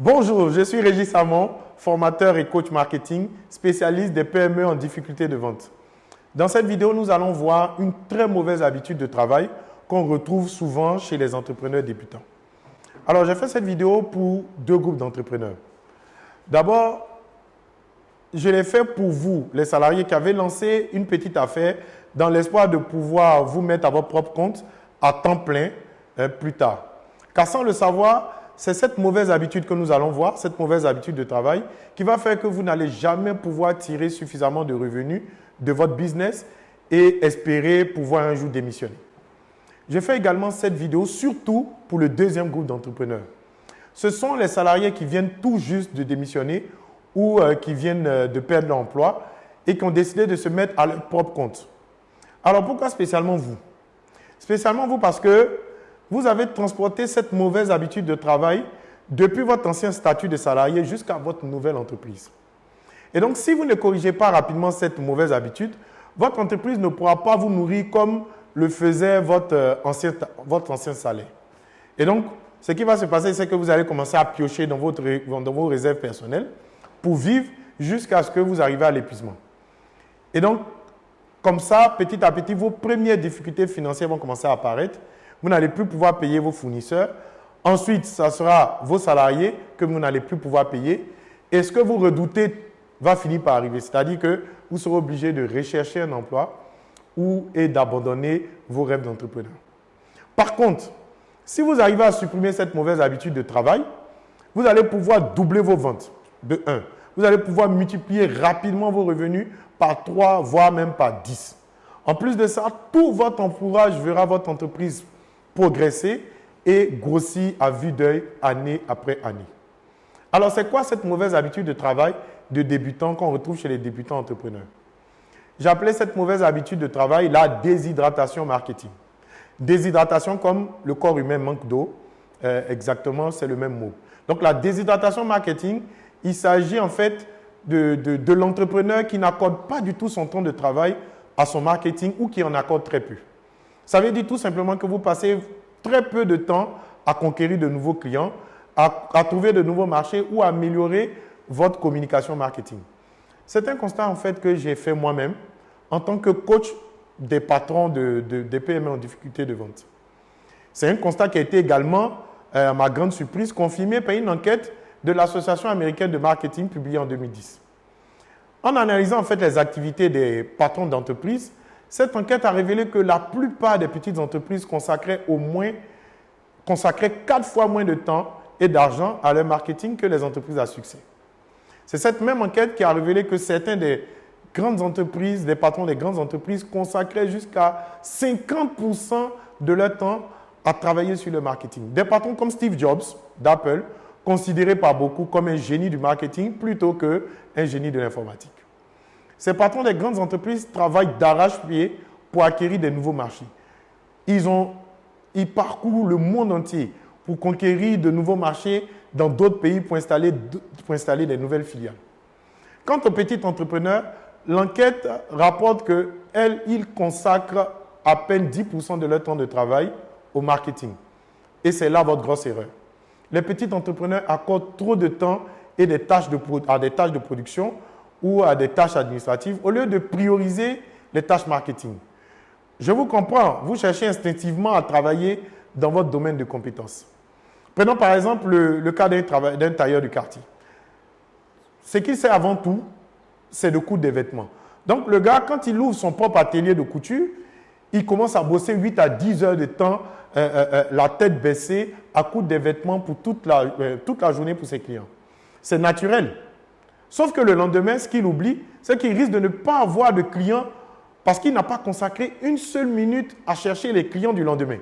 Bonjour, je suis Régis Samon, formateur et coach marketing, spécialiste des PME en difficulté de vente. Dans cette vidéo, nous allons voir une très mauvaise habitude de travail qu'on retrouve souvent chez les entrepreneurs débutants. Alors, j'ai fait cette vidéo pour deux groupes d'entrepreneurs. D'abord, je l'ai fait pour vous, les salariés qui avez lancé une petite affaire dans l'espoir de pouvoir vous mettre à votre propre compte à temps plein euh, plus tard. Car sans le savoir, c'est cette mauvaise habitude que nous allons voir, cette mauvaise habitude de travail, qui va faire que vous n'allez jamais pouvoir tirer suffisamment de revenus de votre business et espérer pouvoir un jour démissionner. Je fais également cette vidéo surtout pour le deuxième groupe d'entrepreneurs. Ce sont les salariés qui viennent tout juste de démissionner ou euh, qui viennent euh, de perdre leur emploi et qui ont décidé de se mettre à leur propre compte. Alors pourquoi spécialement vous? Spécialement vous parce que vous avez transporté cette mauvaise habitude de travail depuis votre ancien statut de salarié jusqu'à votre nouvelle entreprise. Et donc, si vous ne corrigez pas rapidement cette mauvaise habitude, votre entreprise ne pourra pas vous nourrir comme le faisait votre euh, ancien, votre ancien salaire. Et donc, ce qui va se passer, c'est que vous allez commencer à piocher dans, votre, dans vos réserves personnelles pour vivre jusqu'à ce que vous arrivez à l'épuisement. Et donc, comme ça, petit à petit, vos premières difficultés financières vont commencer à apparaître vous n'allez plus pouvoir payer vos fournisseurs. Ensuite, ce sera vos salariés que vous n'allez plus pouvoir payer. Et ce que vous redoutez va finir par arriver. C'est-à-dire que vous serez obligé de rechercher un emploi ou et d'abandonner vos rêves d'entrepreneur. Par contre, si vous arrivez à supprimer cette mauvaise habitude de travail, vous allez pouvoir doubler vos ventes de 1. Vous allez pouvoir multiplier rapidement vos revenus par 3, voire même par 10. En plus de ça, tout votre entourage verra votre entreprise progresser et grossir à vue d'œil année après année. Alors, c'est quoi cette mauvaise habitude de travail de débutant qu'on retrouve chez les débutants entrepreneurs? J'appelais cette mauvaise habitude de travail la déshydratation marketing. Déshydratation comme le corps humain manque d'eau, euh, exactement, c'est le même mot. Donc, la déshydratation marketing, il s'agit en fait de, de l'entrepreneur qui n'accorde pas du tout son temps de travail à son marketing ou qui en accorde très peu. Ça veut dire tout simplement que vous passez très peu de temps à conquérir de nouveaux clients, à, trouver de nouveaux marchés ou à améliorer votre communication marketing. C'est un constat en fait que j'ai fait moi-même en tant que coach des patrons de, des PME en difficulté de vente. C'est un constat qui a été également, euh, à ma grande surprise, confirmé par une enquête de l'Association américaine de marketing publiée en 2010. En analysant en fait les activités des patrons d'entreprise, cette enquête a révélé que la plupart des petites entreprises consacraient au moins consacraient quatre fois moins de temps et d'argent à leur marketing que les entreprises à succès. C'est cette même enquête qui a révélé que certains des grandes entreprises, des patrons des grandes entreprises consacraient jusqu'à 50% de leur temps à travailler sur le marketing. Des patrons comme Steve Jobs d'Apple, considéré par beaucoup comme un génie du marketing plutôt qu'un génie de l'informatique. Ces patrons des grandes entreprises travaillent d'arrache-pied pour acquérir des nouveaux marchés. Ils, ont, ils parcourent le monde entier pour conquérir de nouveaux marchés dans d'autres pays pour installer, pour installer des nouvelles filiales. Quant aux petits entrepreneurs, l'enquête rapporte qu'ils consacrent à peine 10% de leur temps de travail au marketing. Et c'est là votre grosse erreur. Les petits entrepreneurs accordent trop de temps et des tâches de, à des tâches de production ou à des tâches administratives au lieu de prioriser les tâches marketing. Je vous comprends, vous cherchez instinctivement à travailler dans votre domaine de compétences. Prenons par exemple le, cas d'un tailleur du quartier. Ce qu'il sait avant tout, c'est de coudre des vêtements. Donc le gars, quand il ouvre son propre atelier de couture, il commence à bosser 8 à 10 heures de temps, euh, euh, euh, la tête baissée, à coudre des vêtements pour toute la journée pour ses clients. C'est naturel. Sauf que le lendemain, ce qu'il oublie, c'est qu'il risque de ne pas avoir de clients parce qu'il n'a pas consacré une seule minute à chercher les clients du lendemain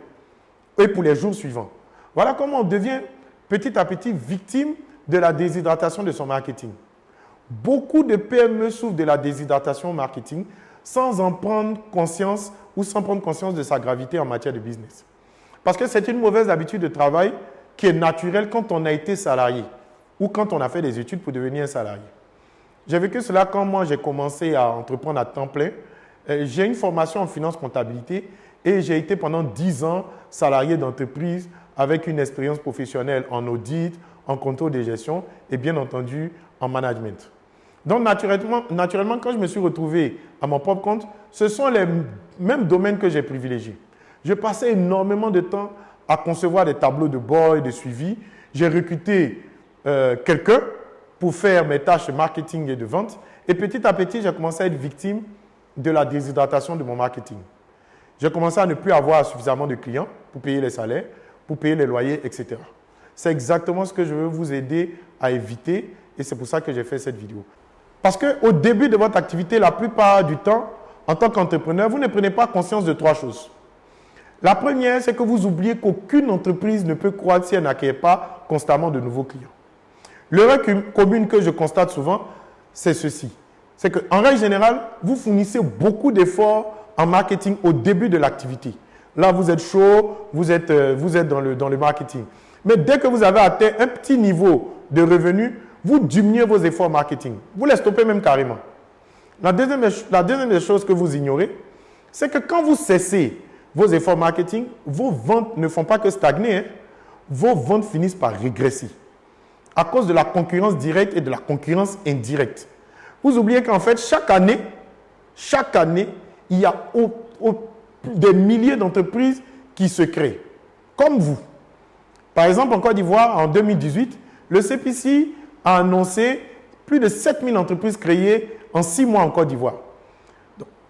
et pour les jours suivants. Voilà comment on devient petit à petit victime de la déshydratation de son marketing. Beaucoup de PME souffrent de la déshydratation marketing sans en prendre conscience ou sans prendre conscience de sa gravité en matière de business. Parce que c'est une mauvaise habitude de travail qui est naturelle quand on a été salarié ou quand on a fait des études pour devenir un salarié. J'ai vécu cela quand moi j'ai commencé à entreprendre à temps plein. Euh, j'ai une formation en finance comptabilité et j'ai été pendant 10 ans salarié d'entreprise avec une expérience professionnelle en audit, en contrôle de gestion et bien entendu en management. Donc naturellement, naturellement, quand je me suis retrouvé à mon propre compte, ce sont les mêmes domaines que j'ai privilégiés. Je passais énormément de temps à concevoir des tableaux de bord et de suivi. J'ai recruté euh, quelqu'un pour faire mes tâches marketing et de vente. Et petit à petit, j'ai commencé à être victime de la déshydratation de mon marketing. J'ai commencé à ne plus avoir suffisamment de clients pour payer les salaires, pour payer les loyers, etc. C'est exactement ce que je veux vous aider à éviter et c'est pour ça que j'ai fait cette vidéo. Parce qu'au début de votre activité, la plupart du temps, en tant qu'entrepreneur, vous ne prenez pas conscience de trois choses. La première, c'est que vous oubliez qu'aucune entreprise ne peut croître si elle n'accueille pas constamment de nouveaux clients. L'erreur commune que je constate souvent, c'est ceci. C'est qu'en règle générale, vous fournissez beaucoup d'efforts en marketing au début de l'activité. Là, vous êtes chaud, vous êtes, euh, vous êtes dans, le, dans le marketing. Mais dès que vous avez atteint un petit niveau de revenus, vous diminuez vos efforts marketing. Vous les stoppez même carrément. La deuxième, la deuxième des choses que vous ignorez, c'est que quand vous cessez vos efforts marketing, vos ventes ne font pas que stagner. Hein. Vos ventes finissent par régresser à cause de la concurrence directe et de la concurrence indirecte. Vous oubliez qu'en fait, chaque année, chaque année, il y a des milliers d'entreprises qui se créent, comme vous. Par exemple, en Côte d'Ivoire, en 2018, le CPC a annoncé plus de 7000 entreprises créées en six mois en Côte d'Ivoire.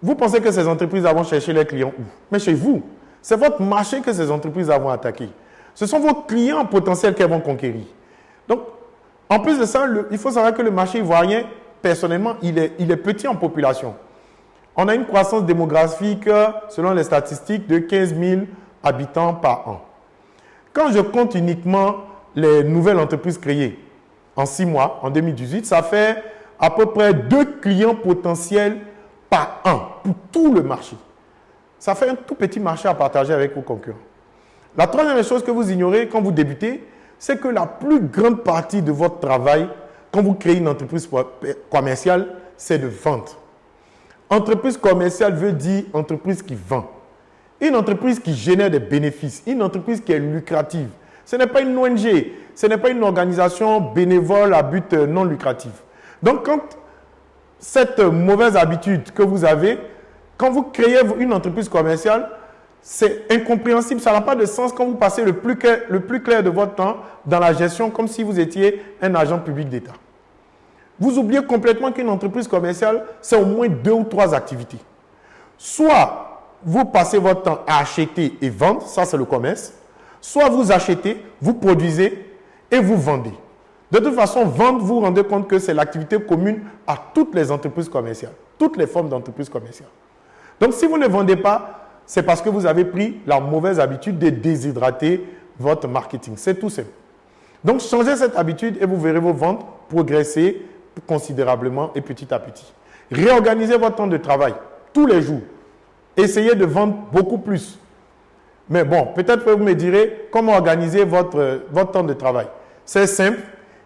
Vous pensez que ces entreprises vont chercher les clients où? Mais chez vous. C'est votre marché que ces entreprises vont attaquer. Ce sont vos clients potentiels qu'elles vont conquérir. Donc, en plus de ça, il faut savoir que le marché ivoirien, personnellement, il est, il est petit en population. On a une croissance démographique, selon les statistiques, de 15 000 habitants par an. Quand je compte uniquement les nouvelles entreprises créées en six mois, en 2018, ça fait à peu près deux clients potentiels par an pour tout le marché. Ça fait un tout petit marché à partager avec vos concurrents. La troisième chose que vous ignorez quand vous débutez, c'est que la plus grande partie de votre travail, quand vous créez une entreprise commerciale, c'est de vente. Entreprise commerciale veut dire entreprise qui vend. Une entreprise qui génère des bénéfices, une entreprise qui est lucrative. Ce n'est pas une ONG, ce n'est pas une organisation bénévole à but non lucratif. Donc, quand cette mauvaise habitude que vous avez, quand vous créez une entreprise commerciale, c'est incompréhensible. Ça n'a pas de sens quand vous passez le plus, clair, de votre temps dans la gestion comme si vous étiez un agent public d'État. Vous oubliez complètement qu'une entreprise commerciale, c'est au moins deux ou trois activités. Soit vous passez votre temps à acheter et vendre, ça c'est le commerce. Soit vous achetez, vous produisez et vous vendez. De toute façon, vendre, vous vous rendez compte que c'est l'activité commune à toutes les entreprises commerciales, toutes les formes d'entreprises commerciales. Donc, si vous ne vendez pas, c'est parce que vous avez pris la mauvaise habitude de déshydrater votre marketing. C'est tout simple. Donc, changez cette habitude et vous verrez vos ventes progresser considérablement et petit à petit. Réorganisez votre temps de travail tous les jours. Essayez de vendre beaucoup plus. Mais bon, peut-être que vous me direz comment organiser votre, temps de travail? C'est simple.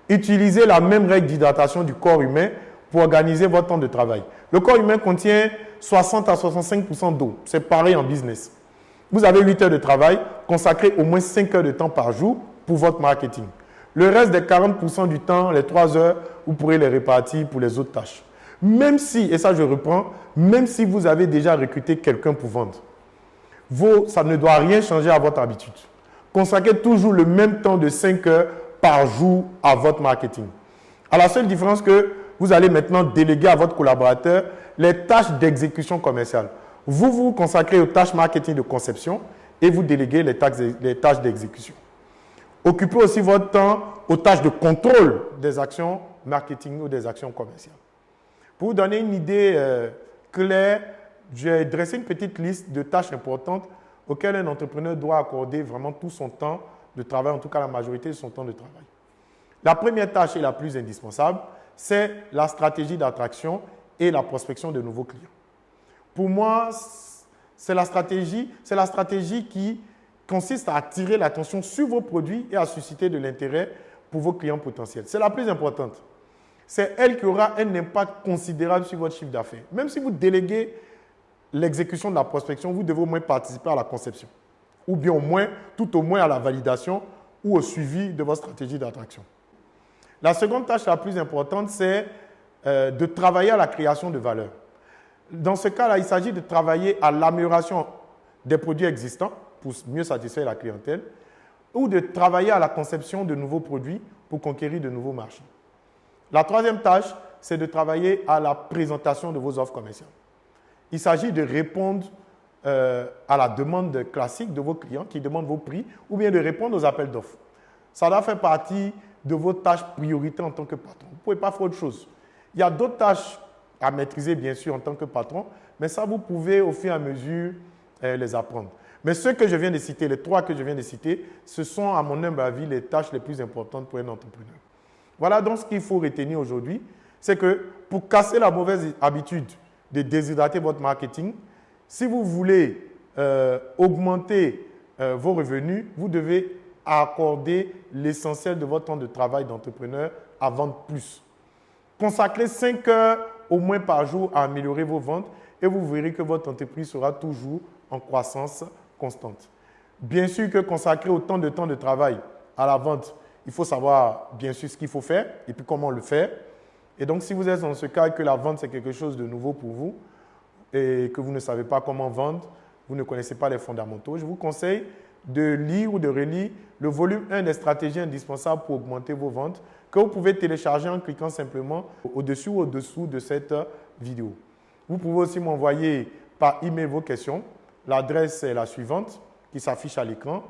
Utilisez la même règle d'hydratation du corps humain pour organiser votre temps de travail. Le corps humain contient 60 à 65% d'eau. C'est pareil en business. Vous avez 8 heures de travail, consacrez au moins 5 heures de temps par jour pour votre marketing. Le reste des 40% du temps, les 3 heures, vous pourrez les répartir pour les autres tâches. Même si, et ça je reprends, même si vous avez déjà recruté quelqu'un pour vendre, ça ne doit rien changer à votre habitude. Consacrez toujours le même temps de 5 heures par jour à votre marketing. À la seule différence que vous allez maintenant déléguer à votre collaborateur les tâches d'exécution commerciale. Vous vous consacrez aux tâches marketing de conception et vous déléguez les tâches d'exécution. Occupez aussi votre temps aux tâches de contrôle des actions marketing ou des actions commerciales. Pour vous donner une idée euh, claire, j'ai dressé une petite liste de tâches importantes auxquelles un entrepreneur doit accorder vraiment tout son temps de travail, en tout cas la majorité de son temps de travail. La première tâche et la plus indispensable, c'est la stratégie d'attraction et la prospection de nouveaux clients. Pour moi, c'est la stratégie, c'est la stratégie qui consiste à attirer l'attention sur vos produits et à susciter de l'intérêt pour vos clients potentiels. C'est la plus importante. C'est elle qui aura un impact considérable sur votre chiffre d'affaires. Même si vous déléguez l'exécution de la prospection, vous devez au moins participer à la conception. Ou bien au moins, tout au moins à la validation ou au suivi de votre stratégie d'attraction. La seconde tâche la plus importante, c'est euh, de travailler à la création de valeur. Dans ce cas-là, il s'agit de travailler à l'amélioration des produits existants pour mieux satisfaire la clientèle ou de travailler à la conception de nouveaux produits pour conquérir de nouveaux marchés. La troisième tâche, c'est de travailler à la présentation de vos offres commerciales. Il s'agit de répondre euh, à la demande classique de vos clients qui demandent vos prix ou bien de répondre aux appels d'offres. Ça doit faire partie de vos tâches prioritaires en tant que patron. Vous ne pouvez pas faire autre chose. Il y a d'autres tâches à maîtriser, bien sûr, en tant que patron, mais ça, vous pouvez au fur et à mesure euh, les apprendre. Mais ceux que je viens de citer, les trois que je viens de citer, ce sont, à mon humble avis, les tâches les plus importantes pour un entrepreneur. Voilà donc ce qu'il faut retenir aujourd'hui, c'est que pour casser la mauvaise habitude de déshydrater votre marketing, si vous voulez euh, augmenter euh, vos revenus, vous devez accorder l'essentiel de votre temps de travail d'entrepreneur à vendre plus. Consacrez 5 heures au moins par jour à améliorer vos ventes et vous verrez que votre entreprise sera toujours en croissance constante. Bien sûr que consacrer autant de temps de travail à la vente, il faut savoir bien sûr ce qu'il faut faire et puis comment le faire. Et donc, si vous êtes dans ce cas que la vente, c'est quelque chose de nouveau pour vous, et que vous ne savez pas comment vendre, vous ne connaissez pas les fondamentaux, je vous conseille de lire ou de relire le volume 1 des stratégies indispensables pour augmenter vos ventes que vous pouvez télécharger en cliquant simplement au-dessus ou au-dessous de cette vidéo. Vous pouvez aussi m'envoyer par email vos questions. L'adresse est la suivante qui s'affiche à l'écran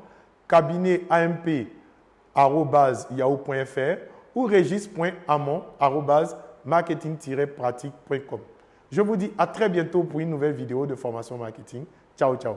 cabinetamp.yahoo.fr ou regis.amon.marketing-pratique.com. Je vous dis à très bientôt pour une nouvelle vidéo de formation marketing. Ciao, ciao.